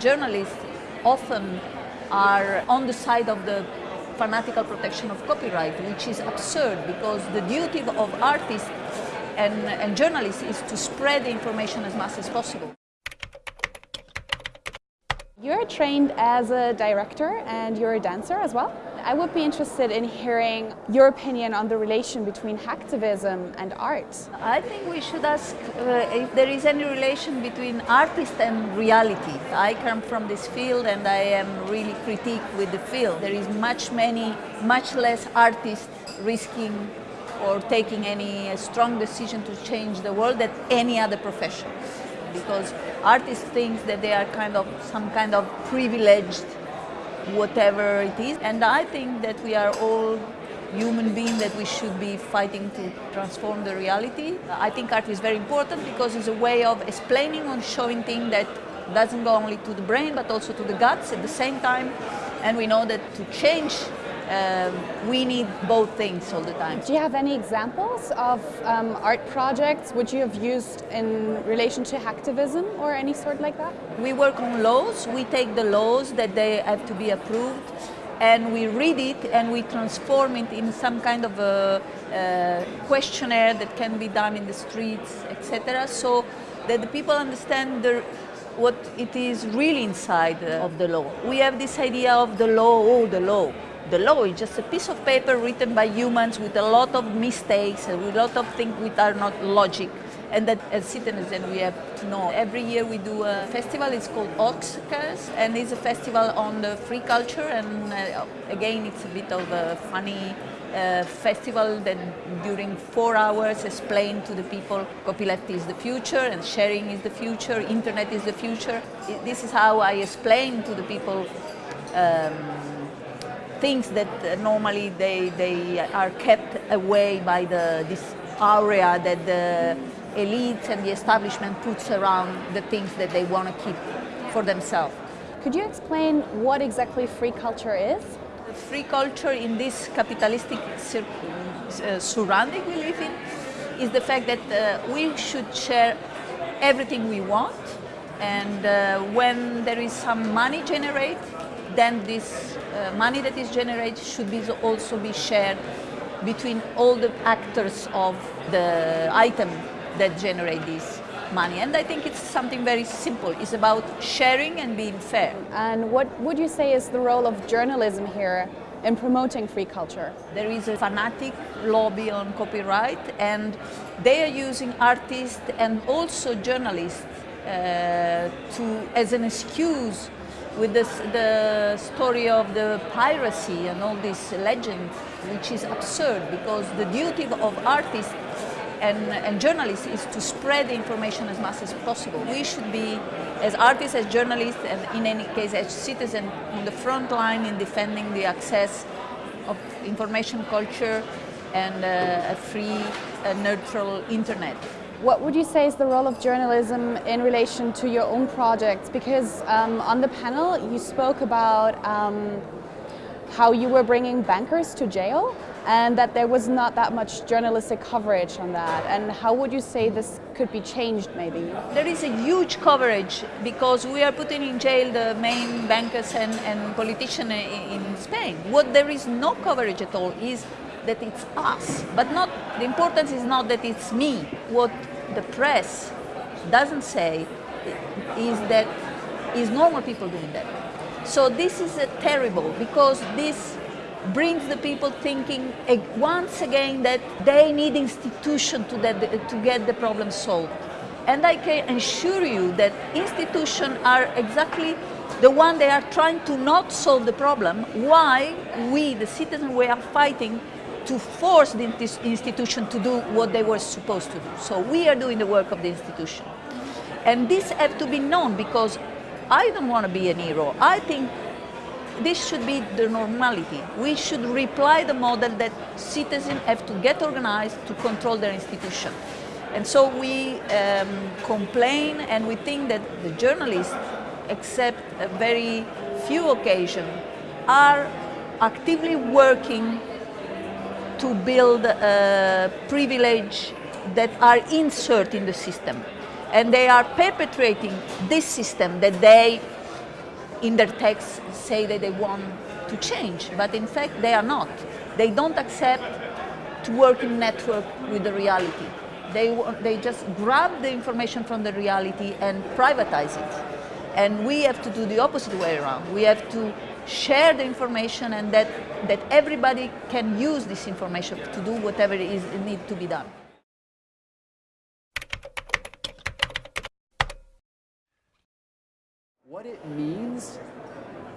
Journalists often are on the side of the fanatical protection of copyright, which is absurd because the duty of artists and, and journalists is to spread the information as much as possible. You're trained as a director and you're a dancer as well. I would be interested in hearing your opinion on the relation between hacktivism and art. I think we should ask uh, if there is any relation between artist and reality. I come from this field and I am really critique with the field. There is much many, much less artists risking or taking any strong decision to change the world than any other profession. Because artists think that they are kind of some kind of privileged whatever it is. And I think that we are all human beings that we should be fighting to transform the reality. I think art is very important because it's a way of explaining and showing things that doesn't go only to the brain but also to the guts at the same time. And we know that to change um, we need both things all the time. Do you have any examples of um, art projects which you have used in relation to hacktivism or any sort like that? We work on laws. We take the laws that they have to be approved and we read it and we transform it in some kind of a, a questionnaire that can be done in the streets, etc. So that the people understand the what it is really inside of the law. We have this idea of the law, oh, the law. The law is just a piece of paper written by humans with a lot of mistakes and with a lot of things which are not logic and that as citizens we have to know. Every year we do a festival, it's called oXcars and it's a festival on the free culture and uh, again it's a bit of a funny uh, festival that during four hours explain to the people copyleft is the future and sharing is the future, internet is the future. This is how I explain to the people um, things that uh, normally they, they are kept away by the, this area that the elites and the establishment puts around the things that they want to keep for themselves. Could you explain what exactly free culture is? Free culture in this capitalistic uh, surrounding we live in is the fact that uh, we should share everything we want and uh, when there is some money generated then this uh, money that is generated should be also be shared between all the actors of the item that generate this money. And I think it's something very simple. It's about sharing and being fair. And what would you say is the role of journalism here in promoting free culture? There is a fanatic lobby on copyright and they are using artists and also journalists uh, to, as an excuse with this, the story of the piracy and all this legend, which is absurd because the duty of artists and, and, journalists is to spread the information as much as possible. We should be, as artists, as journalists, and in any case as citizens, on the front line in defending the access of information culture and uh, a free, uh, neutral internet. What would you say is the role of journalism in relation to your own projects? Because um, on the panel you spoke about um, how you were bringing bankers to jail and that there was not that much journalistic coverage on that. And how would you say this could be changed maybe? There is a huge coverage because we are putting in jail the main bankers and, and politicians in Spain. What there is no coverage at all is that it's us. But not the importance is not that it's me. What the press doesn't say is that is normal people doing that. So this is terrible because this brings the people thinking once again that they need institution to, that, to get the problem solved. And I can assure you that institutions are exactly the one they are trying to not solve the problem, why we, the citizens, we are fighting to force the institution to do what they were supposed to do. So we are doing the work of the institution. And this has to be known because I don't want to be an hero. I think this should be the normality. We should reply the model that citizens have to get organized to control their institution. And so we um, complain and we think that the journalists, except a very few occasions, are actively working to build a privilege that are insert in the system. And they are perpetrating this system that they in their texts say that they want to change, but in fact they are not. They don't accept to work in network with the reality. They, they just grab the information from the reality and privatize it. And we have to do the opposite way around. We have to share the information and that, that everybody can use this information to do whatever is it need to be done. What it means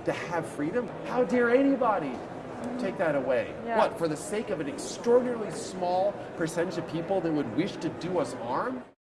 to have freedom? How dare anybody take that away? Yeah. What, for the sake of an extraordinarily small percentage of people that would wish to do us harm?